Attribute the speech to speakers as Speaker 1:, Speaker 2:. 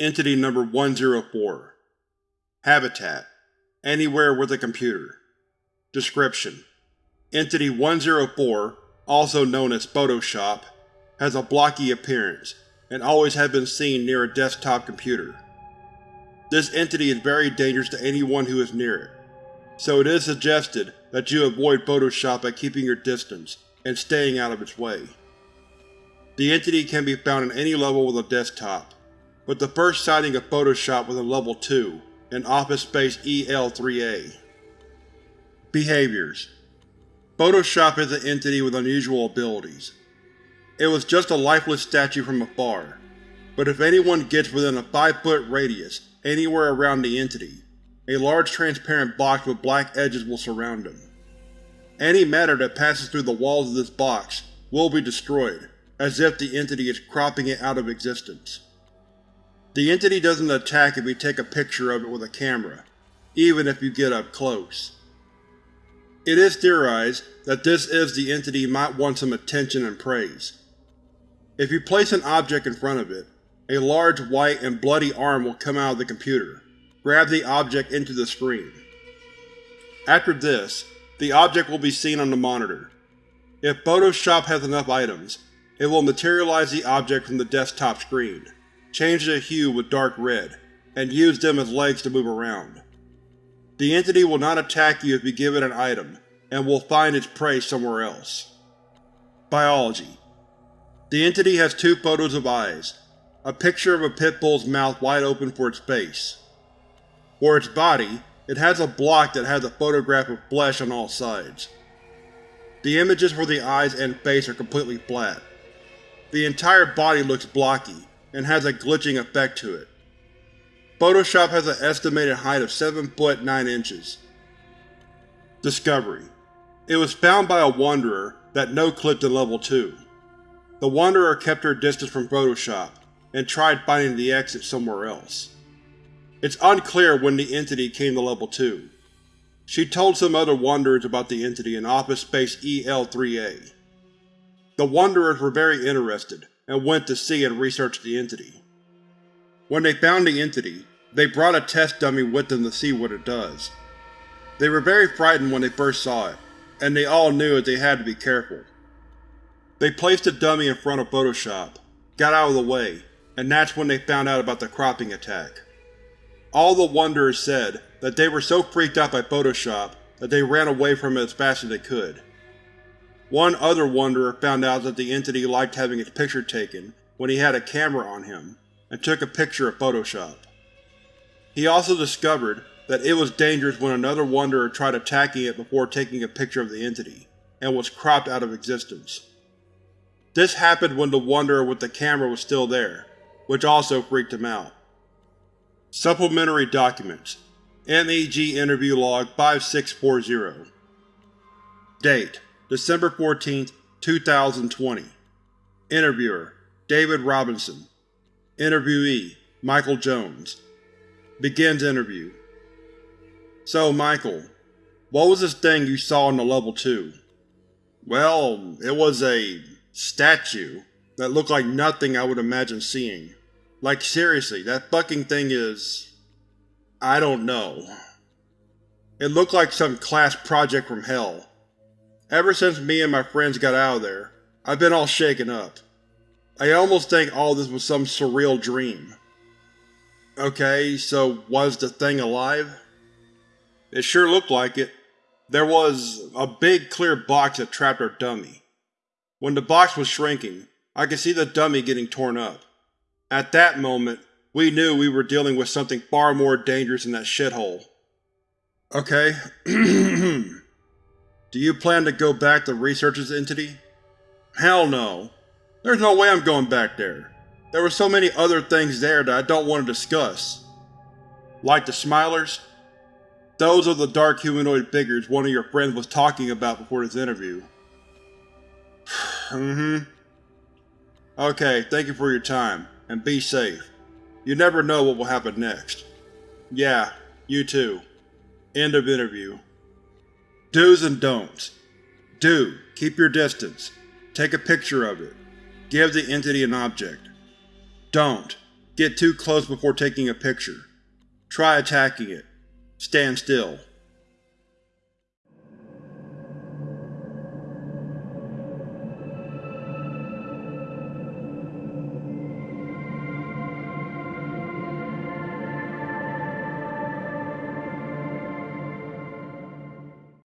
Speaker 1: Entity Number 104 Habitat Anywhere with a computer. Description: Entity 104, also known as Photoshop, has a blocky appearance, and always has been seen near a desktop computer. This entity is very dangerous to anyone who is near it, so it is suggested that you avoid Photoshop by keeping your distance and staying out of its way. The entity can be found in any level with a desktop, but the first sighting of Photoshop was in Level 2, in Office Space EL-3A. Behaviors Photoshop is an entity with unusual abilities. It was just a lifeless statue from afar, but if anyone gets within a 5-foot radius anywhere around the entity, a large transparent box with black edges will surround him. Any matter that passes through the walls of this box will be destroyed, as if the entity is cropping it out of existence. The entity doesn't attack if you take a picture of it with a camera, even if you get up close. It is theorized that this is the entity might want some attention and praise. If you place an object in front of it, a large white and bloody arm will come out of the computer, grab the object into the screen. After this, the object will be seen on the monitor. If Photoshop has enough items, it will materialize the object from the desktop screen, change the hue with dark red, and use them as legs to move around. The entity will not attack you if you give it an item, and will find its prey somewhere else. Biology The entity has two photos of eyes, a picture of a pit bull's mouth wide open for its face. For its body, it has a block that has a photograph of flesh on all sides. The images for the eyes and face are completely flat. The entire body looks blocky, and has a glitching effect to it. Photoshop has an estimated height of 7 foot 9 inches. Discovery It was found by a Wanderer that no-clipped in Level 2. The Wanderer kept her distance from Photoshop, and tried finding the exit somewhere else. It's unclear when the entity came to Level 2. She told some other Wanderers about the entity in Office Space EL-3A. The Wanderers were very interested, and went to see and research the entity. When they found the entity, they brought a test dummy with them to see what it does. They were very frightened when they first saw it, and they all knew that they had to be careful. They placed the dummy in front of Photoshop, got out of the way, and that's when they found out about the cropping attack. All the Wanderers said that they were so freaked out by Photoshop that they ran away from it as fast as they could. One other Wanderer found out that the entity liked having its picture taken when he had a camera on him, and took a picture of Photoshop. He also discovered that it was dangerous when another Wanderer tried attacking it before taking a picture of the entity, and was cropped out of existence. This happened when the Wanderer with the camera was still there, which also freaked him out. Supplementary Documents MEG Interview Log 5640 Date December 14, 2020 Interviewer David Robinson Interviewee Michael Jones Begins interview So, Michael, what was this thing you saw in the Level 2? Well, it was a… statue that looked like nothing I would imagine seeing. Like seriously, that fucking thing is… I don't know. It looked like some class project from hell. Ever since me and my friends got out of there, I've been all shaken up. I almost think all this was some surreal dream. Okay, so was the thing alive? It sure looked like it. There was a big clear box that trapped our dummy. When the box was shrinking, I could see the dummy getting torn up. At that moment, we knew we were dealing with something far more dangerous than that shithole. Okay. Do you plan to go back to research this entity? Hell no. There's no way I'm going back there. There were so many other things there that I don't want to discuss. Like the Smilers? Those are the dark humanoid figures one of your friends was talking about before this interview. mm-hmm. Okay, thank you for your time, and be safe. You never know what will happen next. Yeah, you too. End of interview. Do's and don'ts. Do. Keep your distance. Take a picture of it. Give the entity an object. Don't. Get too close before taking a picture. Try attacking it. Stand still.